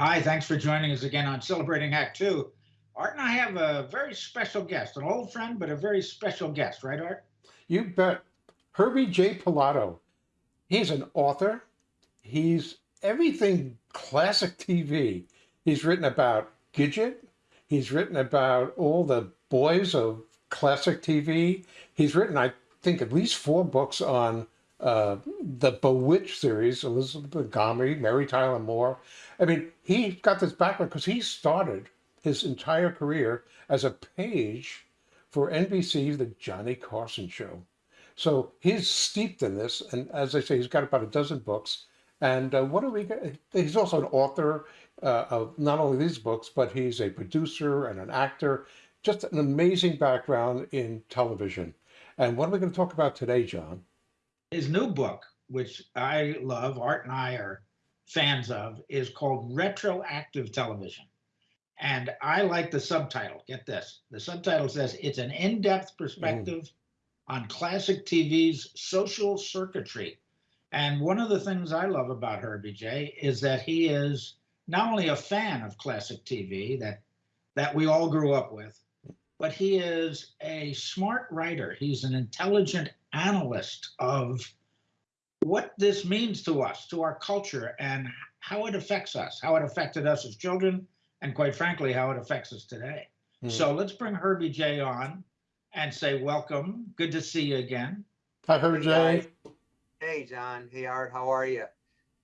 Hi, thanks for joining us again on Celebrating Act Two. Art and I have a very special guest, an old friend, but a very special guest, right, Art? You bet. Herbie J. Pilato. He's an author. He's everything classic TV. He's written about Gidget. He's written about all the boys of classic TV. He's written, I think, at least four books on uh, the Bewitched series, Elizabeth Montgomery, Mary Tyler Moore. I mean, he got this background because he started his entire career as a page for NBC, The Johnny Carson Show. So he's steeped in this, and as I say, he's got about a dozen books. And uh, what do we get? He's also an author uh, of not only these books, but he's a producer and an actor. Just an amazing background in television. And what are we going to talk about today, John? His new book, which I love, Art and I are fans of, is called Retroactive Television. And I like the subtitle. Get this. The subtitle says it's an in-depth perspective mm. on classic TV's social circuitry. And one of the things I love about Herbie J is that he is not only a fan of classic TV that that we all grew up with, but he is a smart writer. He's an intelligent analyst of what this means to us, to our culture, and how it affects us, how it affected us as children, and quite frankly, how it affects us today. Mm. So let's bring Herbie J on and say welcome. Good to see you again. Hi, Herbie J. Hey, John. Hey, Art. How are you?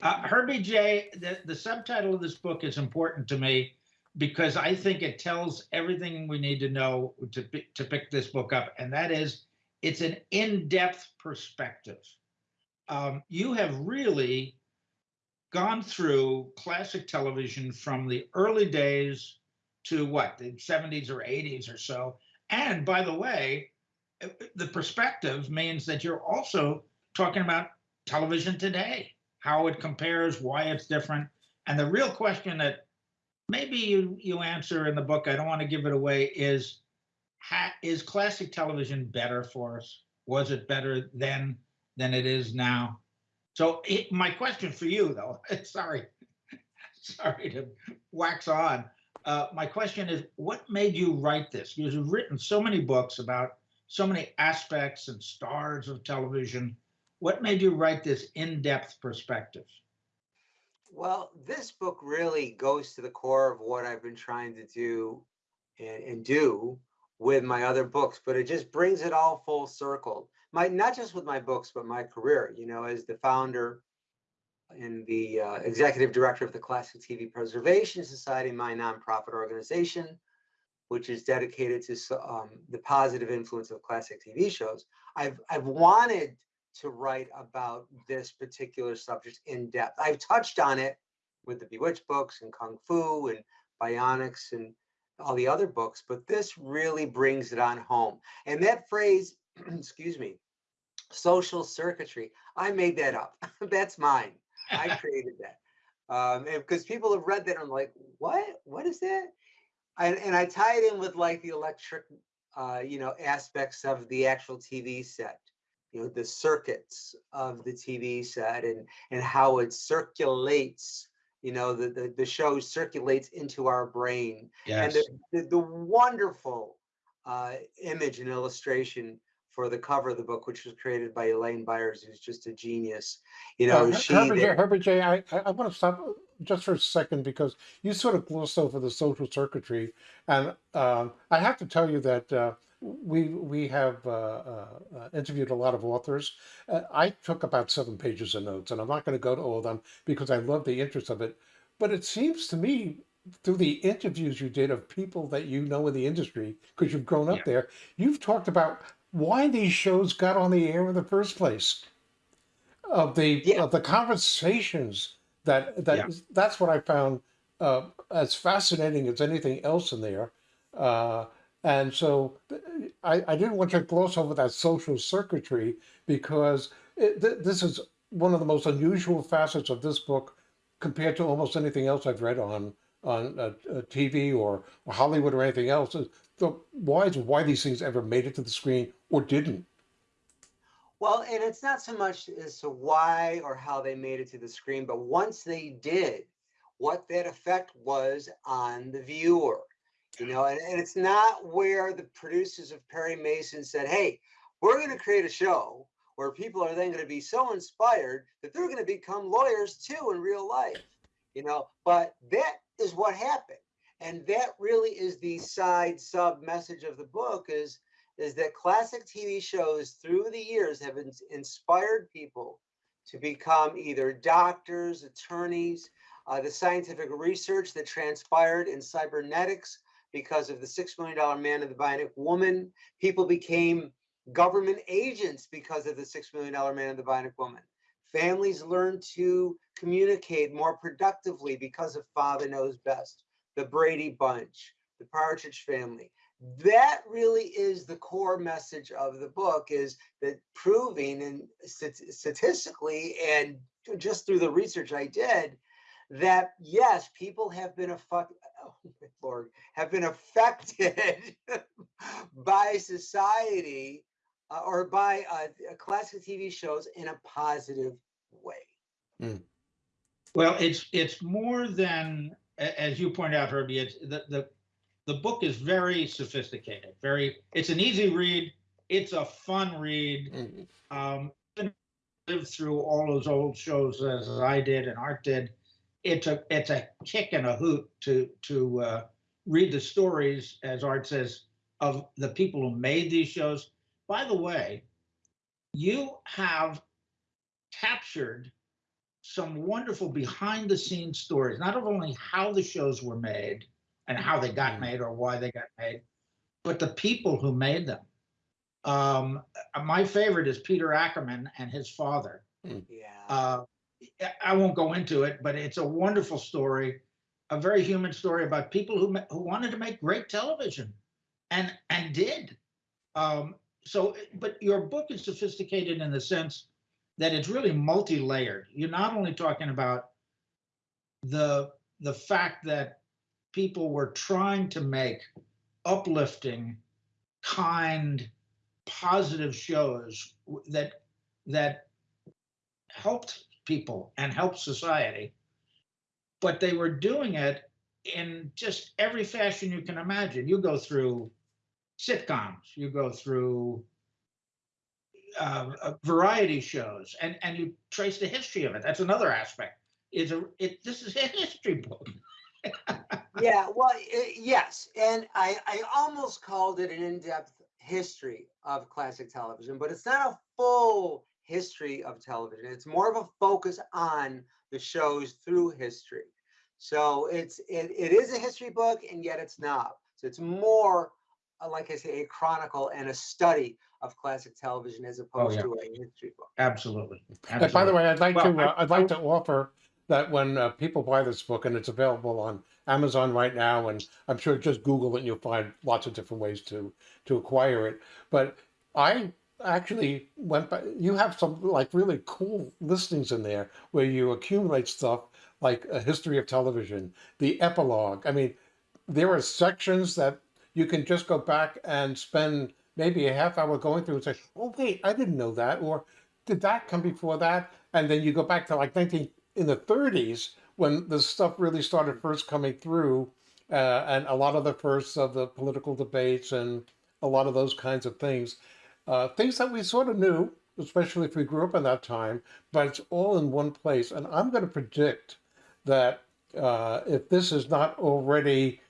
Uh, Herbie J. The, the subtitle of this book is important to me because I think it tells everything we need to know to to pick this book up, and that is it's an in-depth perspective. Um, you have really gone through classic television from the early days to what the 70s or 80s or so and by the way uh, the perspective means that you're also talking about television today how it compares why it's different and the real question that maybe you you answer in the book i don't want to give it away is is classic television better for us was it better then than it is now so it, my question for you, though, sorry, sorry to wax on. Uh, my question is, what made you write this? You've written so many books about so many aspects and stars of television. What made you write this in-depth perspective? Well, this book really goes to the core of what I've been trying to do and, and do with my other books, but it just brings it all full circle my not just with my books, but my career. You know, as the founder and the uh, executive director of the Classic TV Preservation Society, my nonprofit organization, which is dedicated to um, the positive influence of classic TV shows. I've I've wanted to write about this particular subject in depth. I've touched on it with the Bewitched books and Kung Fu and Bionics and all the other books, but this really brings it on home. And that phrase, excuse me, social circuitry. I made that up. That's mine. I created that. Um, because people have read that and I'm like, what? What is that? And, and I tie it in with like the electric, uh, you know, aspects of the actual TV set, you know, the circuits of the TV set and and how it circulates. You know, the the, the show circulates into our brain. Yes. And the, the, the wonderful uh, image and illustration for the cover of the book, which was created by Elaine Byers, who's just a genius. You know, uh, she Herbert J. Herbert J. I, I want to stop just for a second because you sort of glossed over the social circuitry, and um, I have to tell you that. Uh, we we have uh, uh, uh interviewed a lot of authors. Uh, I took about seven pages of notes, and I'm not going to go to all of them because I love the interest of it. But it seems to me through the interviews you did of people that you know in the industry, because you've grown up yeah. there, you've talked about why these shows got on the air in the first place. Of the yeah. of the conversations that that yeah. that's what I found uh, as fascinating as anything else in there. Uh, and so I, I didn't want to gloss over that social circuitry because it, th this is one of the most unusual facets of this book compared to almost anything else I've read on on TV or, Hollywood or anything else the why why these things ever made it to the screen or didn't. Well, and it's not so much as to why or how they made it to the screen, but once they did, what that effect was on the viewer. You know, and, and it's not where the producers of Perry Mason said, hey, we're going to create a show where people are then going to be so inspired that they're going to become lawyers too in real life. You know, but that is what happened. And that really is the side sub message of the book is is that classic TV shows through the years have ins- inspired people to become either doctors, attorneys, uh, the scientific research that transpired in cybernetics because of the Six Million Dollar Man and the Bionic Woman. People became government agents because of the Six Million Dollar Man and the Bionic Woman. Families learned to communicate more productively because of Father Knows Best, the Brady Bunch, the Partridge Family. That really is the core message of the book is that proving and statistically and just through the research I did that yes, people have been. Oh lord, have been affected by society uh, or by uh, classic TV shows in a positive way. Well, it's it's more than as you point out, Herbie. It's the the the book is very sophisticated. Very, it's an easy read. It's a fun read. Mm. Um, lived through all those old shows as I did and Art did. It's a it's a kick and a hoot to to uh, read the stories, as Art says, of the people who made these shows. By the way, you have captured some wonderful behind the scenes stories, not only how the shows were made and how they got Mm. made or why they got made, but the people who made them. Um, my favorite is Peter Ackerman and his father. Yeah. Uh, I- won't go into it, but it's a wonderful story, a very human story about people who who wanted to make great television, and and did. Um, so, but your book is sophisticated in the sense that it's really multi-layered. You're not only talking about the the fact that people were trying to make uplifting, kind, positive shows that that helped people and help society, but they were doing it in just every fashion you can imagine. You go through sitcoms, you go through uh, variety shows, and and you trace the history of it. That's another aspect. Is a it this is a history book. yeah, well, i- yes, and I I almost called it an in-depth history of classic television, but it's not a full history of television. It's more of a focus on the shows through history. So it's it, it is a history book, and yet it's not. So it's more uh, like I say, a chronicle and a study of classic television as opposed yeah. to a history book. Absolutely. And by the way, I'd like Well, to I- uh, I'd like to offer that when uh, people buy this book and it's available on Amazon right now, and I'm sure just Google it and you'll find lots of different ways to to acquire it. But I actually went by. You have some like really cool listings in there where you accumulate stuff like a history of television, the epilogue. I mean, there are sections that you can just go back and spend maybe a half hour going through and say, "Oh wait, I didn't know that," or "Did that come before that?" And then you go back to like 19 in the 30s when the stuff really started first coming through, uh, and a lot of the first of the political debates and a lot of those kinds of things, uh, things that we sort of knew, especially if we grew up in that time. But it's all in one place, and I'm going to predict that uh, if this is not already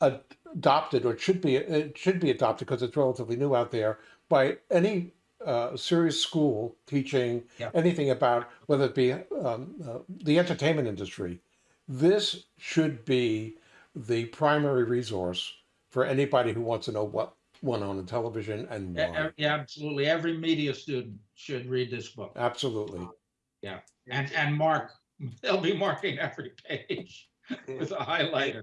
adopted or it should be it should be adopted because it's relatively new out there by any uh, serious school teaching Yeah. anything about whether it be um, uh, the entertainment industry. This should be the primary resource for anybody who wants to know what went on in television and why. e- Yeah, absolutely. Every media student should read this book. Absolutely. Yeah. And, and mark, they'll be marking every page with a highlighter.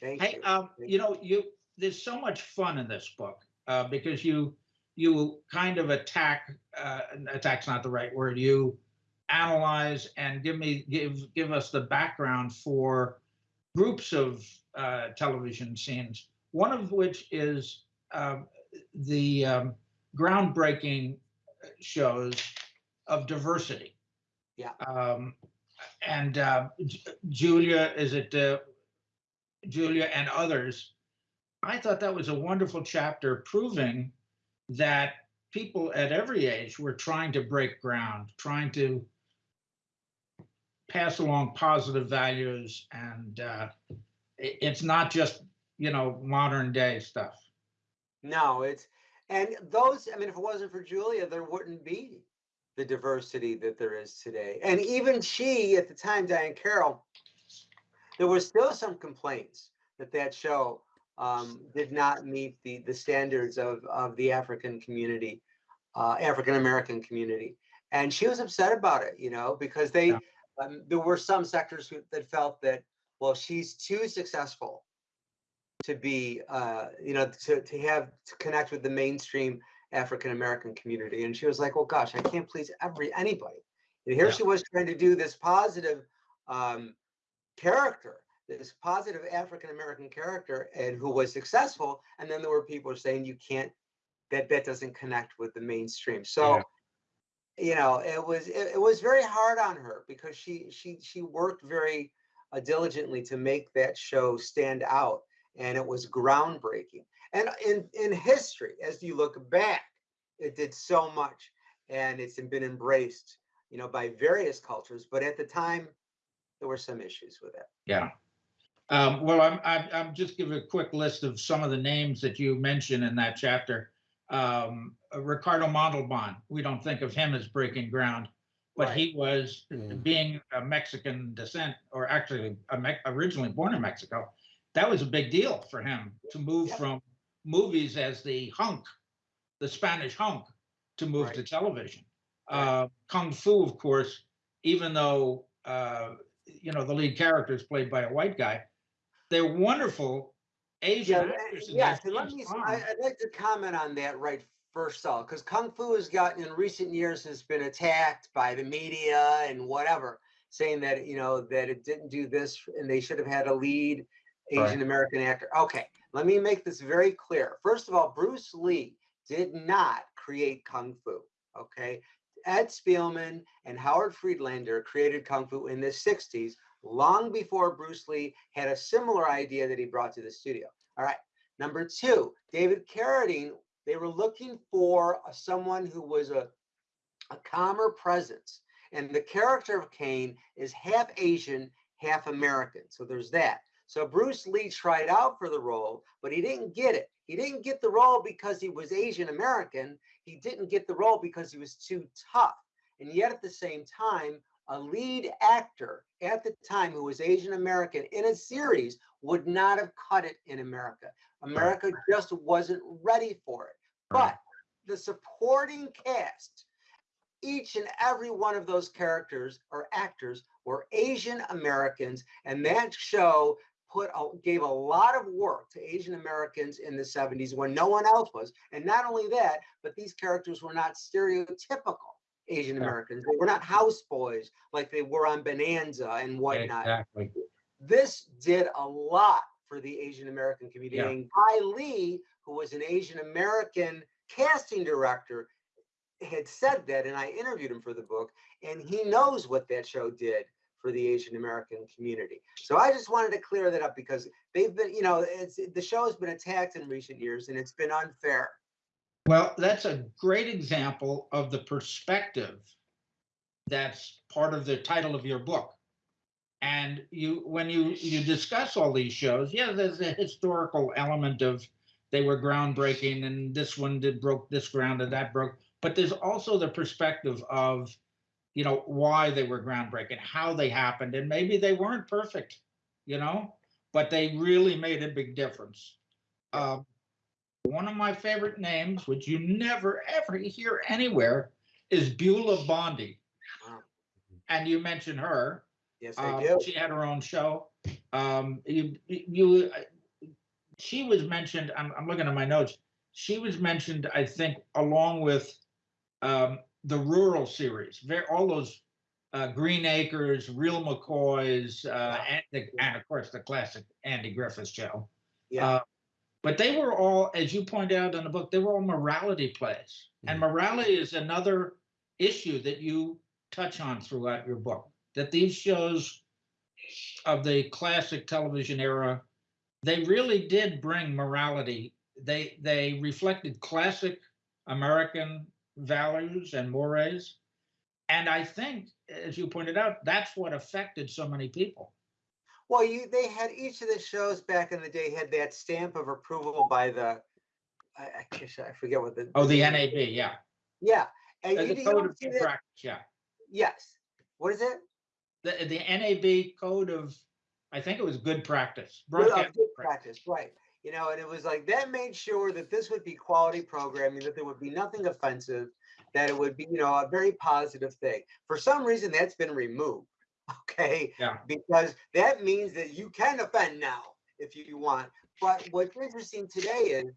Thank Hey, you. um, Thank you know, you, there's so much fun in this book, uh, because you, you kind of attack, uh, attack's not the right word, you analyze and give me, give, give us the background for groups of, uh, television scenes, one of which is, um, the, um, groundbreaking shows of diversity. Yeah. Um, and uh, J- Julia, is it uh, Julia and others? I thought that was a wonderful chapter proving that people at every age were trying to break ground, trying to pass along positive values, and uh, it- it's not just you know modern day stuff. No, it's, and those, I mean, if it wasn't for Julia, there wouldn't be the diversity that there is today. And even she, at the time, Diahann Carroll, there was still some complaints that that show um, did not meet the, the standards of, of the African community, uh, African American community. And she was upset about it, you know, because they, Yeah. um, there were some sectors who, that felt that, well, she's too successful to be, uh, you know, to, to have, to connect with the mainstream African American community. And she was like, well, gosh, I can't please every, anybody. And here Yeah. she was trying to do this positive um, character, this positive African American character, and who was successful. And then there were people saying you can't, that that doesn't connect with the mainstream. So, Yeah. you know, it was it, it was very hard on her because she she she worked very uh, diligently to make that show stand out, and it was groundbreaking. And in in history, as you look back, it did so much, and it's been embraced, you know, by various cultures. But at the time, there were some issues with it. Yeah. Um, well, I'm, I'm, I'm just give a quick list of some of the names that you mentioned in that chapter. Um, uh, Ricardo Montalban, we don't think of him as breaking ground, but Right. he was Mm. being a Mexican descent, or actually a Me- originally born in Mexico. That was a big deal for him to move Yeah. from movies as the hunk, the Spanish hunk, to move Right. to television. Right. Uh, Kung Fu, of course, even though uh, you know the lead character is played by a white guy, they're wonderful Asian Yeah, actors. yes, and let me. I, would like to comment on that right first off, because Kung Fu has gotten, in recent years, has been attacked by the media and whatever, saying that, you know, that it didn't do this and they should have had a lead. Asian American actor. Okay, let me make this very clear. First of all, Bruce Lee did not create Kung Fu, okay? Ed Spielman and Howard Friedlander created Kung Fu in the 60s, long before Bruce Lee had a similar idea that he brought to the studio. All right. Number two, David Carradine, they were looking for someone who was a, a calmer presence. And the character of Caine is half Asian, half American. So there's that. So Bruce Lee tried out for the role, but he didn't get it. He didn't get the role because he was Asian American. He didn't get the role because he was too tough. And yet at the same time, a lead actor at the time who was Asian American in a series would not have cut it in America. America just wasn't ready for it. But the supporting cast, each and every one of those characters or actors were Asian Americans, and that show put a, gave a lot of work to Asian Americans in the 70s when no one else was. And not only that, but these characters were not stereotypical Asian Americans. They were not houseboys like they were on Bonanza and whatnot Exactly. this did a lot for the Asian American community. Yeah. And Guy Lee, who was an Asian American casting director, had said that, and I interviewed him for the book, and he knows what that show did for the Asian American community. So I just wanted to clear that up because they've been, you know, it's the show has been attacked in recent years, and it's been unfair. Well, that's a great example of the perspective that's part of the title of your book. And you, when you you discuss all these shows, yeah, there's a historical element of they were groundbreaking and this one did broke this ground and that broke, but there's also the perspective of, you know, why they were groundbreaking, how they happened, and maybe they weren't perfect, you know, but they really made a big difference. Um, one of my favorite names, which you never ever hear anywhere, is Beulah Bondi. And you mentioned her. Yes, I Um, do. She had her own show. Um, you, you, she was mentioned, I'm, I'm looking at my notes. She was mentioned, I think, along with um, the rural series, very, all those uh, Green Acres, Real McCoys, uh, and, the, and of course the classic Andy Griffith show. Yeah. Uh, but they were all, as you point out in the book, they were all morality plays. And morality is another issue that you touch on throughout your book. that these shows of the classic television era, they really did bring morality. They they reflected classic American values and mores. And I think, as you pointed out, that's what affected so many people. Well, you, they had each of the shows back in the day had that stamp of approval by the, I, I guess I forget what the. Oh, the NAB, yeah. Yeah, and Uh, you The code of good practice, yeah. yes. What is it? The, the NAB code of, I think it was good practice. Good- good practice. practice, right. You know, and it was like, that made sure that this would be quality programming, that there would be nothing offensive, that it would be, you know, a very positive thing. For some reason, that's been removed, okay? Yeah. Because that means that you can offend now if you want. But what's interesting today is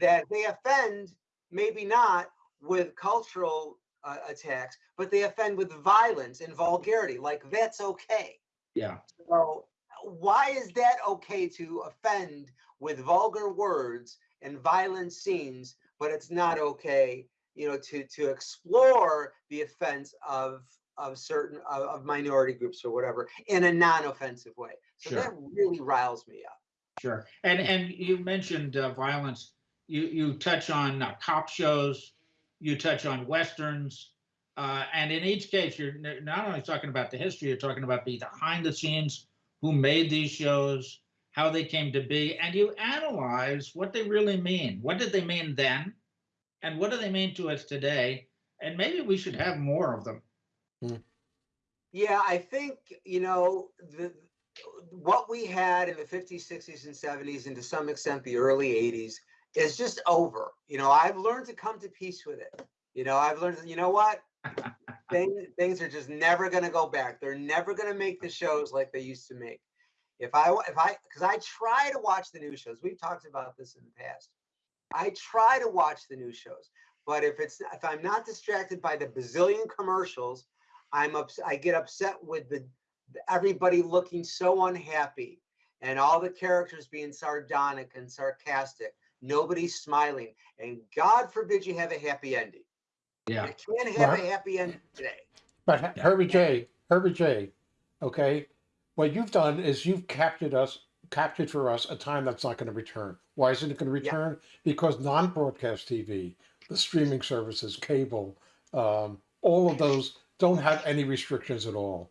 that they offend, maybe not with cultural uh, attacks, but they offend with violence and vulgarity, like that's okay. Yeah, So why is that okay to offend with vulgar words and violent scenes, but it's not okay, you know, to to explore the offense of of certain of, of minority groups or whatever in a non-offensive way. So Sure. that really riles me up. sure. And, and you mentioned uh, violence. You, you touch on uh, cop shows, you touch on Westerns. Uh, and in each case, you're not only talking about the history, you're talking about the behind the scenes, who made these shows, how they came to be, and you analyze what they really mean. What did they mean then? And what do they mean to us today? And maybe we should have more of them. Hmm. Yeah, I think, you know, the what we had in the 50s, 60s, and 70s, and to some extent the early 80s, is just over. You know, I've learned to come to peace with it. You know, I've learned, you know what? things, things are just never going to go back. They're never going to make the shows like they used to make. If I, if I, because I try to watch the new shows. We've talked about this in the past. I try to watch the new shows, but if it's if I'm not distracted by the bazillion commercials, I'm ups- I get upset with the the- everybody looking so unhappy and all the characters being sardonic and sarcastic. Nobody's smiling, and God forbid you have a happy ending. Yeah. You can't have Well- a happy ending today. But Yeah. Herbie J, Herbie J, okay, what you've done is you've captured us, captured for us a time that's not going to return. Why isn't it going to Yeah. return? Because non-broadcast TV, the streaming services, cable, um, all of those don't have any restrictions at all,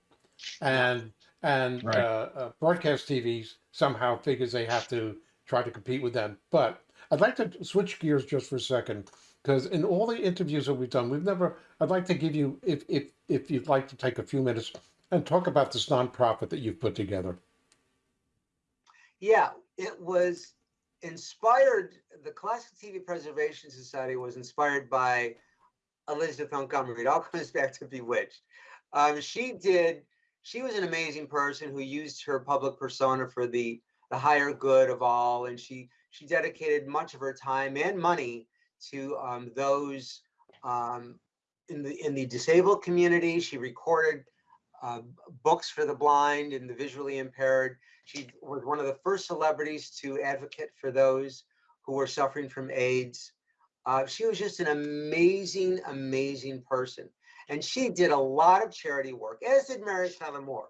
and and Right. uh, uh, broadcast TVs somehow figures they have to try to compete with them. But I'd like to switch gears just for a second because in all the interviews that we've done, we've never. I'd like to give you, if if if you'd like to take a few minutes and talk about this nonprofit that you've put together. Yeah, it was inspired. The Classic TV Preservation Society was inspired by Elizabeth Montgomery. It all comes back to Bewitched. Um, she did. She was an amazing person who used her public persona for the the higher good of all, and she she dedicated much of her time and money to um, those um, in the in the disabled community. She recorded uh, books for the blind and the visually impaired. She was one of the first celebrities to advocate for those who were suffering from AIDS. Uh, she was just an amazing, amazing person. And she did a lot of charity work, as did Mary Tyler Moore.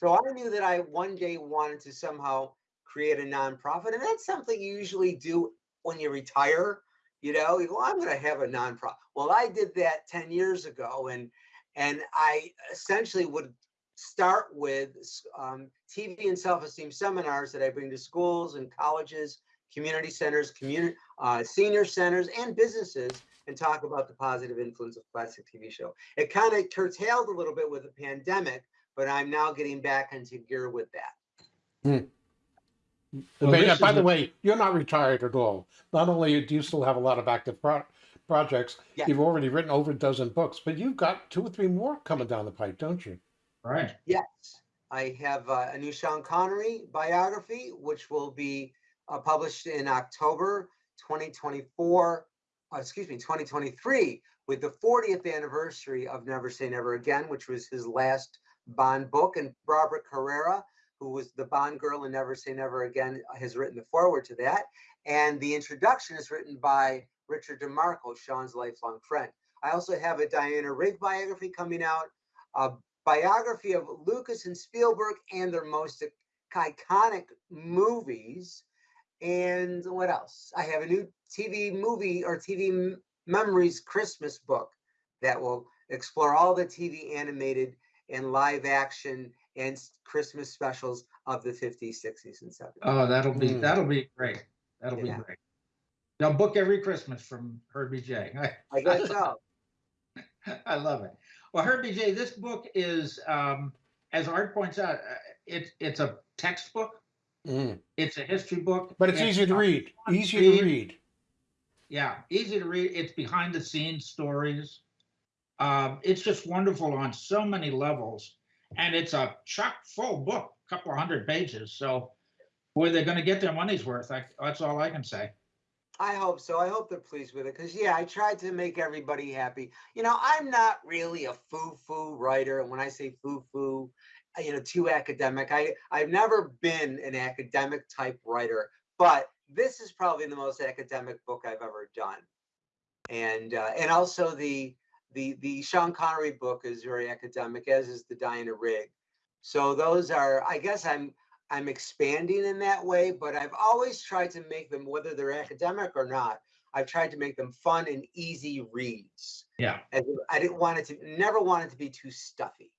So I knew that I one day wanted to somehow create a nonprofit. And that's something you usually do when you retire. You know, you go, I'm going to have a nonprofit. Well, I did that 10 years ago. And and I essentially would start with um, TV and self-esteem seminars that I bring to schools and colleges, community centers, community uh, senior centers, and businesses, and talk about the positive influence of classic TV show. It kind of curtailed a little bit with the pandemic, but I'm now getting back into gear with that. Well, But, by the a- way, you're not retired at all. Not only do you still have a lot of active pro- projects, Yeah. you've already written over a dozen books, but you've got two or three more coming down the pipe, don't you? Right. Yes, I have uh, a new Sean Connery biography, which will be uh, published in October 2024, uh, excuse me, 2023, with the 40th anniversary of Never Say Never Again, which was his last Bond book. And Barbara Carrera, who was the Bond girl in Never Say Never Again, uh, has written the foreword to that. And the introduction is written by Richard DeMarco, Sean's lifelong friend. I also have a Diana Rigg biography coming out. a biography of Lucas and Spielberg and their most iconic movies. And what else? I have a new TV movie or TV memories Christmas book that will explore all the TV animated and live action and Christmas specials of the 50s, 60s, and 70s. Oh, that'll be, Mm. that'll be great. That'll be great. Now book every Christmas from Herbie J. I guess so. I love it. Well, Herbie J, this book is, um, as Art points out, uh, it's it's a textbook. Mm. It's a history book. But it's easy to read. Easy read. to read. Yeah, easy to read. It's behind the scenes stories. Um, it's just wonderful on so many levels, and it's a chock full book, a couple hundred pages. So, boy, they're going to get their money's worth. I, that's all I can say. I hope so. I hope they're pleased with it because, yeah, I tried to make everybody happy. You know, I'm not really a foo foo writer. And when I say foo foo, you know, too academic, I, I've never been an academic type writer, but this is probably the most academic book I've ever done. And, uh, and also the, the, the Sean Connery book is very academic, as is the Diana Rigg. So those are, I guess I'm, I'm expanding in that way, but I've always tried to make them, whether they're academic or not, I've tried to make them fun and easy reads. Yeah. In, I didn't want it to, never want it to be too stuffy.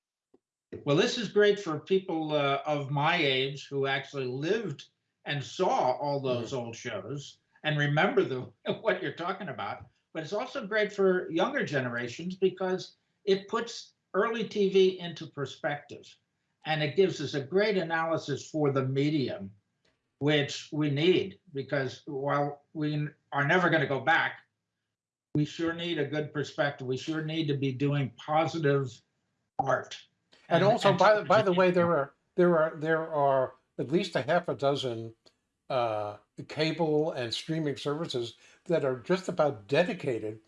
Well, this is great for people uh, of my age who actually lived and saw all those old shows and remember the what you're talking about. But it's also great for younger generations because it puts early TV into perspective, and it gives us a great analysis for the medium, which we need because while we are never going to go back, we sure need a good perspective. We sure need to be doing positive art. And also, by the by the way, there are there are there are at least a half a dozen uh, cable and streaming services that are just about dedicated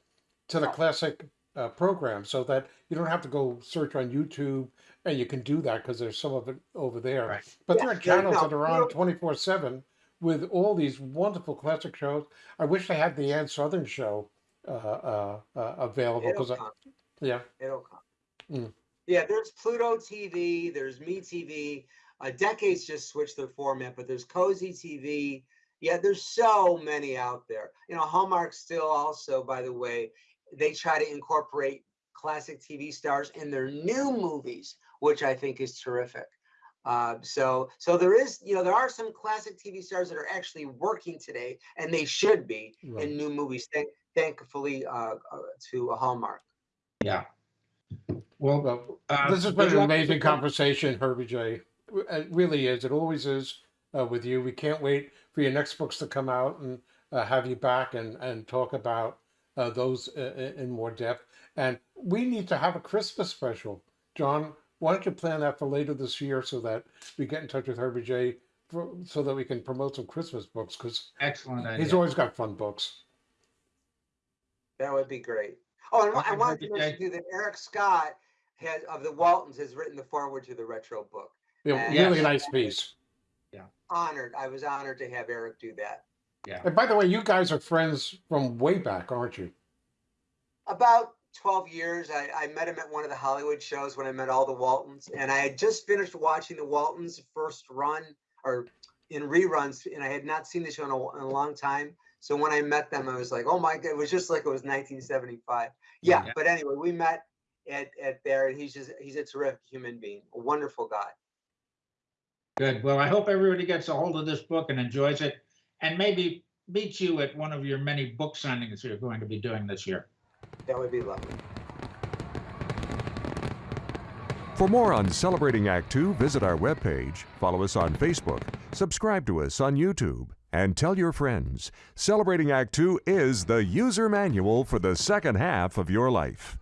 to the classic uh, program, so that you don't have to go search on YouTube, and you can do that because there's some of it over there. Right. But Yeah, there are yeah, channels no, that are on twenty four seven with all these wonderful classic shows. I wish they had the Ann Sothern show uh, uh, uh, available because yeah. It'll come. Mm. Yeah, there's Pluto TV, there's Me TV. Uh, Decades just switched their format, but there's Cozi TV. Yeah, there's so many out there. You know, Hallmark still also, by the way, they try to incorporate classic TV stars in their new movies, which I think is terrific. Uh, so, so there is, you know, there are some classic TV stars that are actually working today, and they should be Right. in new movies. Thank, thankfully, uh, uh, to Hallmark. Yeah. Well, Well, uh, this has been an amazing conversation, Herbie J. It really is. It always is uh, with you. We can't wait for your next books to come out and uh, have you back and, and talk about uh, those uh, in more depth. And we need to have a Christmas special. John, why don't you plan that for later this year so that we get in touch with Herbie J for, so that we can promote some Christmas books because Excellent he's always got fun books. That would be great. Oh, and I Okay, wanted to perfect, mention too that Eric Scott has of the Waltons has written the foreword to the retro book. Yeah, really yes. nice piece. Honored. I was honored to have Eric do that. Yeah. And by the way, you guys are friends from way back, aren't you? About 12 years, I, I met him at one of the Hollywood shows when I met all the Waltons, and I had just finished watching the Waltons' first run or in reruns, and I had not seen the show in a, in a long time. So when I met them, I was like, "Oh my god!" It was just like it was 1975. Yeah, Yeah. but anyway, we met at at there, and he's just he's a terrific human being, a wonderful guy. Good. Well, I hope everybody gets a hold of this book and enjoys it, and maybe meets you at one of your many book signings you're going to be doing this year. That would be lovely. For more on Celebrating Act Two, visit our webpage, follow us on Facebook, subscribe to us on YouTube, and tell your friends. Celebrating Act Two is the user manual for the second half of your life.